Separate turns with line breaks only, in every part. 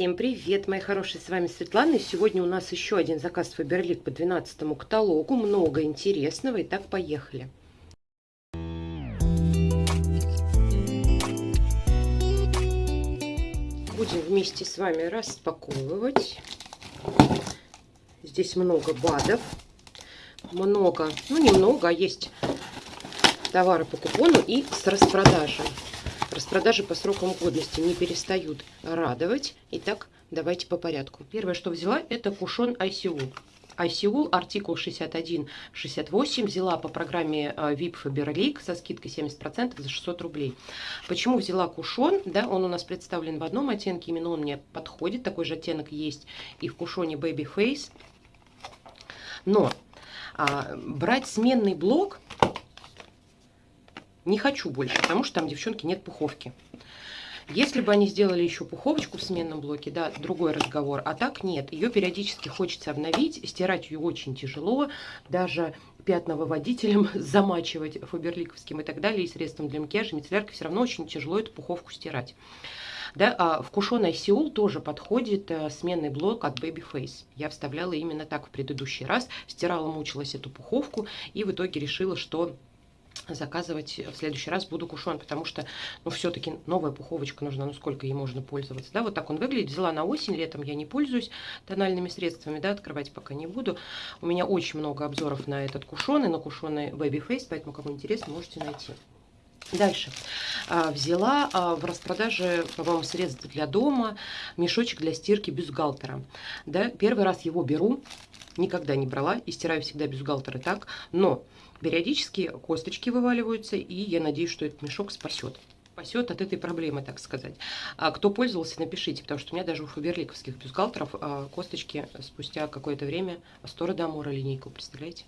Всем привет, мои хорошие, с вами Светлана. И сегодня у нас еще один заказ Фаберлик по 12 каталогу. Много интересного. Итак, поехали. Будем вместе с вами распаковывать. Здесь много БАДов. Много, ну немного, а есть товары по купону и с распродажей. Распродажи по срокам годности не перестают радовать. Итак, давайте по порядку. Первое, что взяла, это кушон ICU. ICU, артикул 61-68, взяла по программе а, VIP Faberlic со скидкой 70% за 600 рублей. Почему взяла кушон? Да, он у нас представлен в одном оттенке, именно он мне подходит. Такой же оттенок есть и в кушоне Baby Face. Но а, брать сменный блок не хочу больше, потому что там, девчонки, нет пуховки. Если бы они сделали еще пуховочку в сменном блоке, да, другой разговор. А так нет. Ее периодически хочется обновить. Стирать ее очень тяжело. Даже пятновыводителем замачивать фаберликовским и так далее. И средством для макияжа, мицелляркой все равно очень тяжело эту пуховку стирать. Да, а в кушоной Сеул тоже подходит э, сменный блок от Babyface. Я вставляла именно так в предыдущий раз. Стирала, мучилась эту пуховку и в итоге решила, что заказывать в следующий раз буду кушон, потому что, ну, все-таки новая пуховочка нужна, ну, сколько ей можно пользоваться, да, вот так он выглядит, взяла на осень, летом я не пользуюсь тональными средствами, да, открывать пока не буду, у меня очень много обзоров на этот кушон и на кушоны Baby Face, поэтому, кому интересно, можете найти. Дальше. А, взяла а, в распродаже, по-моему, средства для дома, мешочек для стирки бюстгальтера. Да, первый раз его беру, никогда не брала и стираю всегда бюстгальтеры так, но Периодически косточки вываливаются, и я надеюсь, что этот мешок спасет спасет от этой проблемы, так сказать. А кто пользовался, напишите, потому что у меня даже у фаберликовских бюстгальтеров а, косточки спустя какое-то время Астора Дамора линейку, представляете?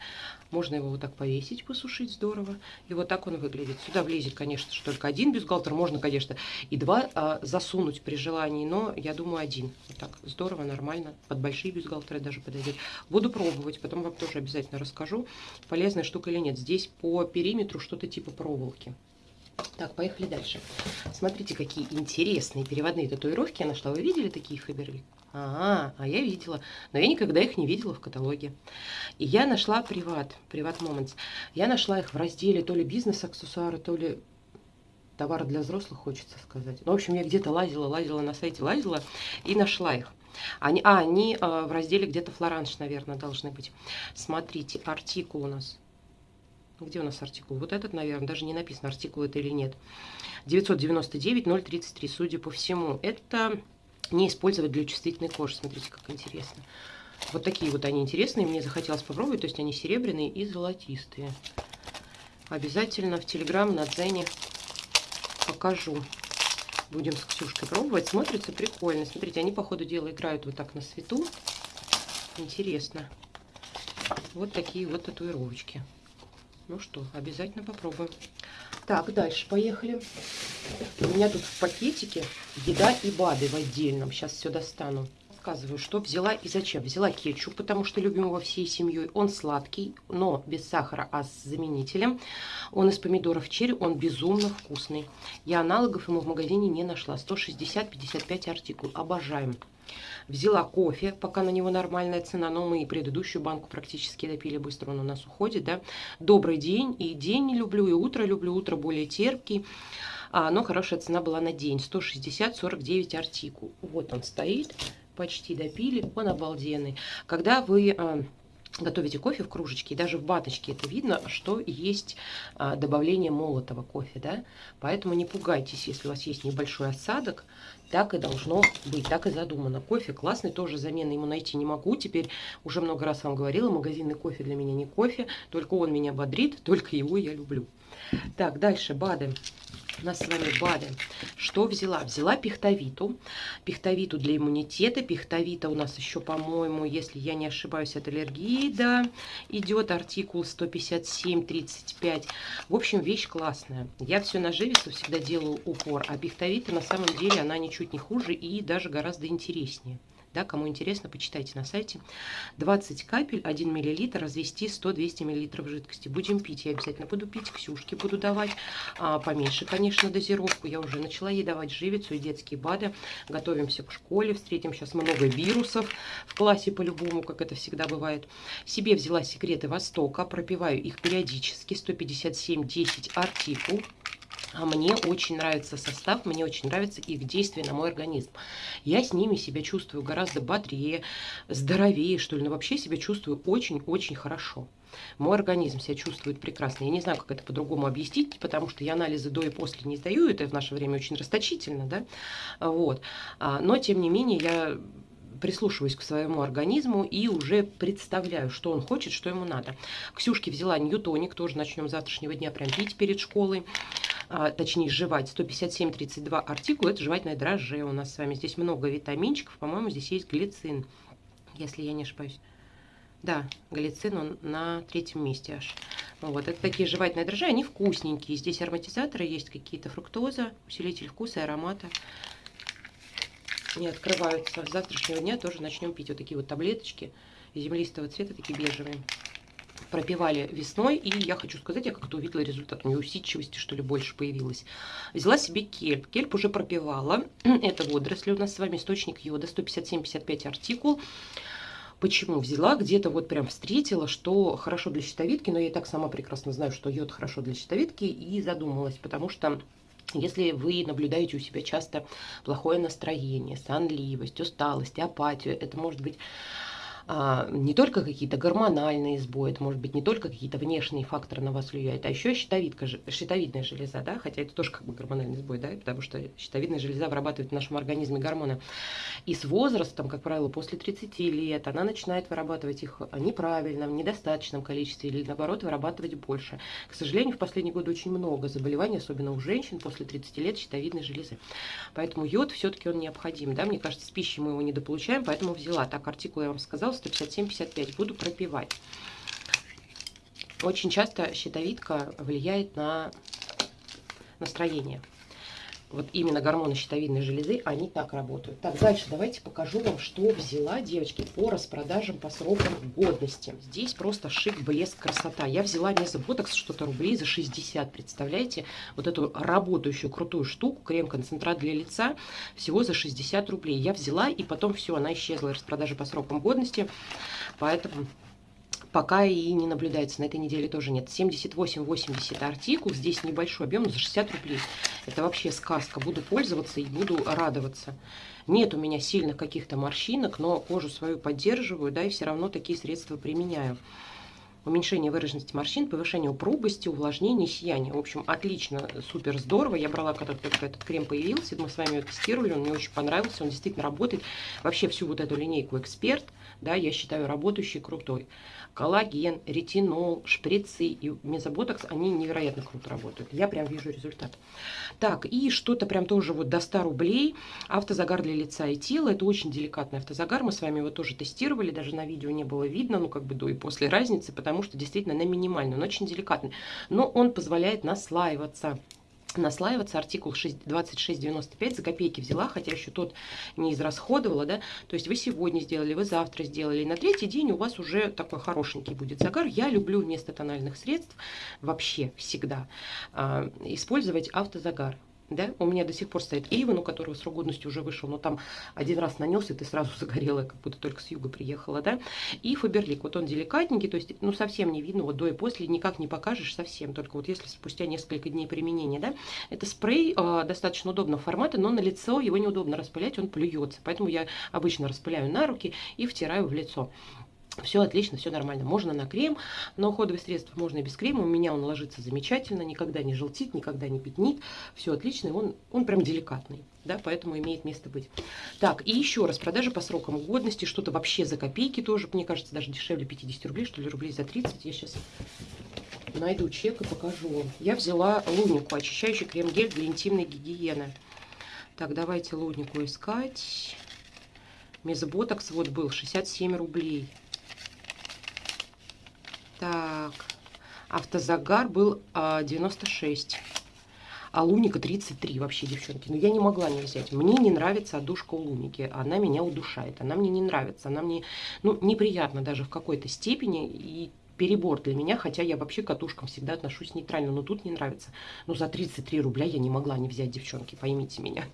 Можно его вот так повесить, посушить здорово, и вот так он выглядит. Сюда влезет, конечно, что только один бюстгальтер, можно, конечно, и два а, засунуть при желании, но я думаю один. Вот так здорово, нормально, под большие бюстгальтеры даже подойдет. Буду пробовать, потом вам тоже обязательно расскажу, полезная штука или нет. Здесь по периметру что-то типа проволоки. Так, поехали дальше. Смотрите, какие интересные переводные татуировки я нашла. Вы видели такие Фаберлик? А, а я видела, но я никогда их не видела в каталоге. И я нашла приват, приват Moments. Я нашла их в разделе то ли бизнес-аксессуары, то ли товары для взрослых, хочется сказать. Ну, в общем, я где-то лазила, лазила на сайте, лазила и нашла их. Они, а, они э, в разделе где-то флоранж, наверное, должны быть. Смотрите, артикул у нас где у нас артикул? Вот этот, наверное, даже не написано, артикул это или нет. 999-033, судя по всему. Это не использовать для чувствительной кожи. Смотрите, как интересно. Вот такие вот они интересные. Мне захотелось попробовать. То есть они серебряные и золотистые. Обязательно в Телеграм на Дзене покажу. Будем с Ксюшкой пробовать. Смотрится прикольно. Смотрите, они по ходу дела играют вот так на свету. Интересно. Вот такие вот татуировочки. Ну что, обязательно попробуем. Так, дальше поехали. У меня тут в пакетике еда и БАДы в отдельном. Сейчас все достану. Рассказываю, что взяла и зачем. Взяла кетчуп, потому что любим его всей семьей. Он сладкий, но без сахара, а с заменителем. Он из помидоров черри, он безумно вкусный. Я аналогов ему в магазине не нашла. 160-55 артикул. Обожаем. Взяла кофе, пока на него нормальная цена, но мы и предыдущую банку практически допили быстро, он у нас уходит, да. Добрый день, и день не люблю, и утро люблю, утро более терпкий. А, но хорошая цена была на день, 160-49 артикул. Вот он стоит, почти допили, он обалденный. Когда вы а, готовите кофе в кружечке, и даже в баночке это видно, что есть а, добавление молотого кофе, да, поэтому не пугайтесь, если у вас есть небольшой осадок, так и должно быть, так и задумано. Кофе классный, тоже замены ему найти не могу, теперь уже много раз вам говорила, магазинный кофе для меня не кофе, только он меня бодрит, только его я люблю. Так, дальше БАДы. У нас с вами БАДы. Что взяла? Взяла пихтовиту. Пихтовиту для иммунитета. Пихтовита у нас еще, по-моему, если я не ошибаюсь, от аллергии, да, идет артикул 157-35. В общем, вещь классная. Я все на живицу всегда делаю упор, а пихтовита на самом деле она ничуть не хуже и даже гораздо интереснее. Да, кому интересно, почитайте на сайте. 20 капель, 1 мл, развести 100-200 мл жидкости. Будем пить, я обязательно буду пить, Ксюшке буду давать. А, поменьше, конечно, дозировку. Я уже начала ей давать живицу и детские БАДы. Готовимся к школе, встретим сейчас много вирусов в классе по-любому, как это всегда бывает. Себе взяла секреты Востока, пропиваю их периодически, 157-10 артикул. А мне очень нравится состав, мне очень нравится их действие на мой организм. Я с ними себя чувствую гораздо бодрее, здоровее, что ли. Но вообще себя чувствую очень-очень хорошо. Мой организм себя чувствует прекрасно. Я не знаю, как это по-другому объяснить, потому что я анализы до и после не сдаю. Это в наше время очень расточительно, да. Вот. А, но, тем не менее, я прислушиваюсь к своему организму и уже представляю, что он хочет, что ему надо. Ксюшке взяла ньютоник, тоже начнем с завтрашнего дня прям пить перед школой а, точнее жевать, 157-32 артикул, это жевательное дрожже у нас с вами. Здесь много витаминчиков, по-моему, здесь есть глицин, если я не ошибаюсь. Да, глицин он на третьем месте аж. Вот, это такие жевательные дрожжи, они вкусненькие. Здесь ароматизаторы есть какие-то, фруктоза, усилитель вкуса и аромата. Не открываются. С завтрашнего дня тоже начнем пить вот такие вот таблеточки землистого цвета, такие бежевые пропивали весной, и я хочу сказать, я как-то увидела результат, у нее усидчивости, что ли, больше появилась. Взяла себе кельп, кельп уже пропивала, это водоросли у нас с вами, источник йода, 157-55 артикул. Почему взяла? Где-то вот прям встретила, что хорошо для щитовидки, но я и так сама прекрасно знаю, что йод хорошо для щитовидки, и задумалась, потому что если вы наблюдаете у себя часто плохое настроение, сонливость, усталость, апатию, это может быть а, не только какие-то гормональные сбои, это может быть не только какие-то внешние факторы на вас влияют, а еще щитовидка, щитовидная железа, да, хотя это тоже как бы гормональный сбой, да, потому что щитовидная железа вырабатывает в нашем организме гормоны. И с возрастом, как правило, после 30 лет, она начинает вырабатывать их неправильно, в недостаточном количестве или наоборот вырабатывать больше. К сожалению, в последние годы очень много заболеваний, особенно у женщин после 30 лет щитовидной железы. Поэтому йод все-таки он необходим, да, мне кажется, с пищей мы его недополучаем, поэтому взяла. Так, артикул я вам сказала, 157-55. Буду пропивать. Очень часто щитовидка влияет на настроение. Вот именно гормоны щитовидной железы, они так работают. Так, дальше давайте покажу вам, что взяла, девочки, по распродажам по срокам годности. Здесь просто шик, блеск, красота. Я взяла мезоботокс что-то рублей за 60, представляете? Вот эту работающую крутую штуку, крем-концентрат для лица, всего за 60 рублей. Я взяла, и потом все, она исчезла, распродажа по срокам годности. Поэтому пока и не наблюдается. На этой неделе тоже нет. 78-80 артикул. Здесь небольшой объем, за 60 рублей. Это вообще сказка. Буду пользоваться и буду радоваться. Нет у меня сильных каких-то морщинок, но кожу свою поддерживаю, да, и все равно такие средства применяю уменьшение выраженности морщин, повышение упругости, увлажнение, сияние. В общем, отлично, супер здорово. Я брала, когда только этот крем появился, мы с вами его тестировали, он мне очень понравился, он действительно работает. Вообще всю вот эту линейку «Эксперт», да, я считаю работающий, крутой коллаген, ретинол, шприцы и мезоботокс, они невероятно круто работают. Я прям вижу результат. Так, и что-то прям тоже вот до 100 рублей. Автозагар для лица и тела. Это очень деликатный автозагар. Мы с вами его тоже тестировали. Даже на видео не было видно, ну как бы до и после разницы, потому что действительно на минимальный. Он очень деликатный. Но он позволяет наслаиваться наслаиваться. Артикул 2695 за копейки взяла, хотя еще тот не израсходовала, да. То есть вы сегодня сделали, вы завтра сделали. И на третий день у вас уже такой хорошенький будет загар. Я люблю вместо тональных средств вообще всегда э, использовать автозагар да, у меня до сих пор стоит Эйвен, у которого срок годности уже вышел, но там один раз нанес, и ты сразу загорела, как будто только с юга приехала, да, и Фаберлик, вот он деликатненький, то есть, ну, совсем не видно, вот до и после никак не покажешь совсем, только вот если спустя несколько дней применения, да, это спрей э, достаточно удобного формата, но на лицо его неудобно распылять, он плюется, поэтому я обычно распыляю на руки и втираю в лицо. Все отлично, все нормально. Можно на крем, но уходовые средства можно и без крема. У меня он ложится замечательно, никогда не желтит, никогда не пятнит. Все отлично, он, он прям деликатный, да, поэтому имеет место быть. Так, и еще раз, продажа по срокам годности, что-то вообще за копейки тоже, мне кажется, даже дешевле 50 рублей, что ли, рублей за 30. Я сейчас найду чек и покажу. Я взяла лунику, очищающий крем-гель для интимной гигиены. Так, давайте лунику искать. Мезоботокс вот был 67 рублей. Так, автозагар был 96. а Луника 33 вообще, девчонки. Но я не могла не взять. Мне не нравится одушка у Луники. Она меня удушает. Она мне не нравится. Она мне, ну, неприятна даже в какой-то степени. И перебор для меня, хотя я вообще к катушкам всегда отношусь нейтрально, но тут не нравится. Но за 33 рубля я не могла не взять, девчонки, поймите меня.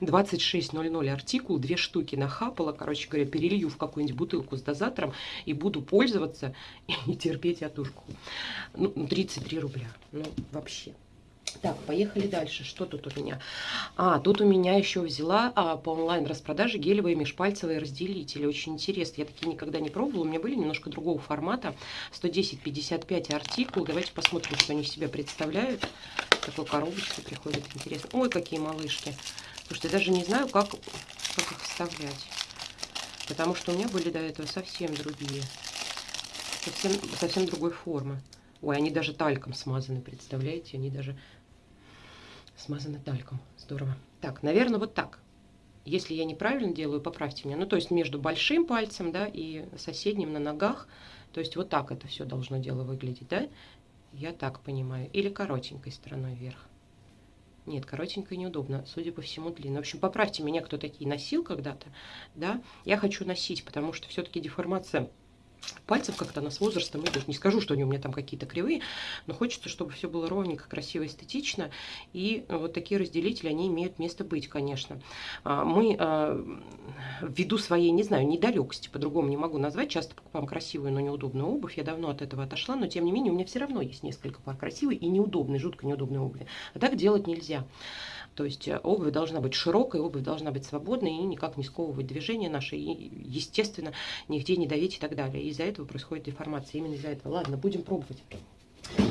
26.00 артикул, две штуки нахапала, короче говоря, перелью в какую-нибудь бутылку с дозатором и буду пользоваться и терпеть отушку. Ну, 33 рубля, ну, вообще. Так, поехали дальше. Что тут у меня? А, тут у меня еще взяла а, по онлайн-распродаже гелевые межпальцевые разделители. Очень интересно. Я такие никогда не пробовала. У меня были немножко другого формата. 110-55 артикул. Давайте посмотрим, что они в себя представляют. Такой коробочкой приходит. Интересно. Ой, какие малышки. Потому что я даже не знаю, как, как их вставлять. Потому что у меня были до этого совсем другие. Совсем, совсем другой формы. Ой, они даже тальком смазаны, представляете? Они даже смазаны тальком. Здорово. Так, наверное, вот так. Если я неправильно делаю, поправьте меня. Ну, то есть между большим пальцем, да, и соседним на ногах. То есть вот так это все должно дело выглядеть, да? Я так понимаю. Или коротенькой стороной вверх. Нет, коротенькой неудобно, судя по всему, длинно. В общем, поправьте меня, кто такие носил когда-то, да? Я хочу носить, потому что все-таки деформация пальцев как-то она с возрастом идет. Не скажу, что они у меня там какие-то кривые, но хочется, чтобы все было ровненько, красиво, эстетично. И вот такие разделители, они имеют место быть, конечно. А, мы а, ввиду своей, не знаю, недалекости, по-другому не могу назвать, часто покупаем красивую, но неудобную обувь. Я давно от этого отошла, но тем не менее у меня все равно есть несколько пар красивой и неудобной, жутко неудобной обуви. А так делать нельзя. То есть э, обувь должна быть широкой, обувь должна быть свободной и никак не сковывать движения наши, и, естественно, нигде не давить и так далее. Из-за этого происходит деформация, именно из-за этого. Ладно, будем пробовать.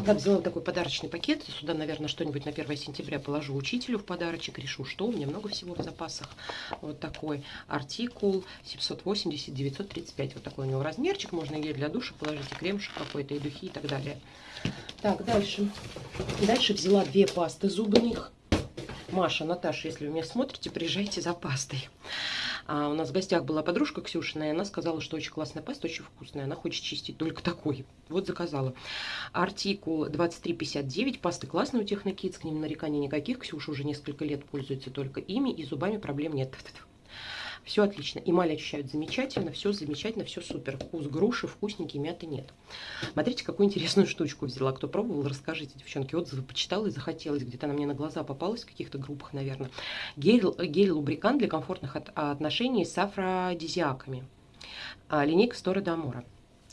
Так, взяла такой подарочный пакет. Сюда, наверное, что-нибудь на 1 сентября положу учителю в подарочек. Решу, что у меня много всего в запасах. Вот такой артикул 780-935. Вот такой у него размерчик. Можно и для душа положить, и кремушек какой-то, и духи, и так далее. Так, дальше. Дальше взяла две пасты зубных. Маша, Наташа, если вы меня смотрите, приезжайте за пастой. А у нас в гостях была подружка Ксюшина, и она сказала, что очень классная паста, очень вкусная. Она хочет чистить только такой. Вот заказала. Артикул 2359. Пасты классные у Технокидс, к ним нареканий никаких. Ксюша уже несколько лет пользуется только ими, и зубами проблем нет. Все отлично. Эмаль ощущают замечательно, все замечательно, все супер. Вкус груши, вкусненький, мяты нет. Смотрите, какую интересную штучку взяла. Кто пробовал, расскажите, девчонки. Отзывы почитала и захотелось. Где-то она мне на глаза попалась в каких-то группах, наверное. Гель-лубрикант для комфортных отношений с афродизиаками. А, линейка Стора Дамора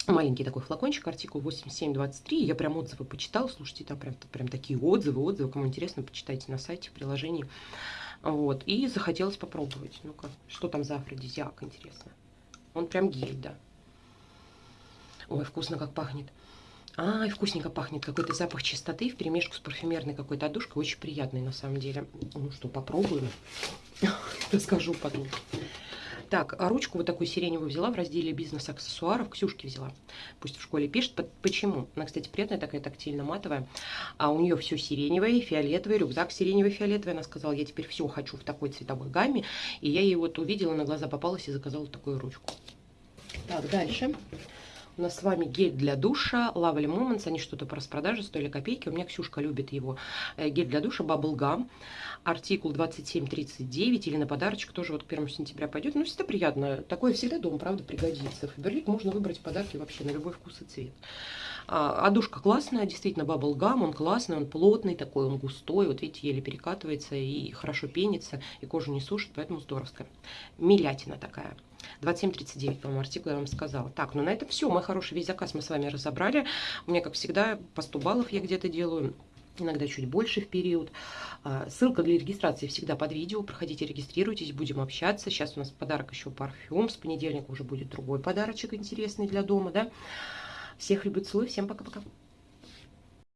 маленький такой флакончик, артикул 8723. Я прям отзывы почитала. Слушайте, там прям, прям такие отзывы, отзывы. Кому интересно, почитайте на сайте, в приложении. Вот. И захотелось попробовать. Ну-ка, что там за афродизиак, интересно. Он прям гель, да. Ой, вкусно как пахнет. А, вкусненько пахнет. Какой-то запах чистоты в перемешку с парфюмерной какой-то одушкой. Очень приятный на самом деле. Ну что, попробуем. Расскажу потом. Так, а ручку вот такую сиреневую взяла в разделе бизнес-аксессуаров. Ксюшки взяла. Пусть в школе пишет. Почему? Она, кстати, приятная такая, тактильно-матовая. А у нее все сиреневое, фиолетовый, рюкзак сиреневый, фиолетовый. Она сказала, я теперь все хочу в такой цветовой гамме. И я ей вот увидела, на глаза попалась и заказала такую ручку. Так, дальше. У нас с вами гель для душа Lovely Moments. Они что-то по распродаже стоили копейки. У меня Ксюшка любит его. Э, гель для душа Bubble Gum артикул 2739 или на подарочек тоже вот к 1 сентября пойдет. Ну, всегда приятно. Такое всегда дома, правда, пригодится. Фаберлик можно выбрать подарки вообще на любой вкус и цвет. А, одушка классная, действительно, Bubble Gum, он классный, он плотный такой, он густой, вот видите, еле перекатывается и хорошо пенится, и кожу не сушит, поэтому здоровская. Милятина такая. 27.39, по-моему, артикул я вам сказала. Так, ну на этом все, мой хороший, весь заказ мы с вами разобрали. У меня, как всегда, по 100 баллов я где-то делаю иногда чуть больше в период. А, ссылка для регистрации всегда под видео. Проходите, регистрируйтесь, будем общаться. Сейчас у нас подарок еще парфюм. С понедельника уже будет другой подарочек интересный для дома. Да? Всех люблю, целую. Всем пока-пока.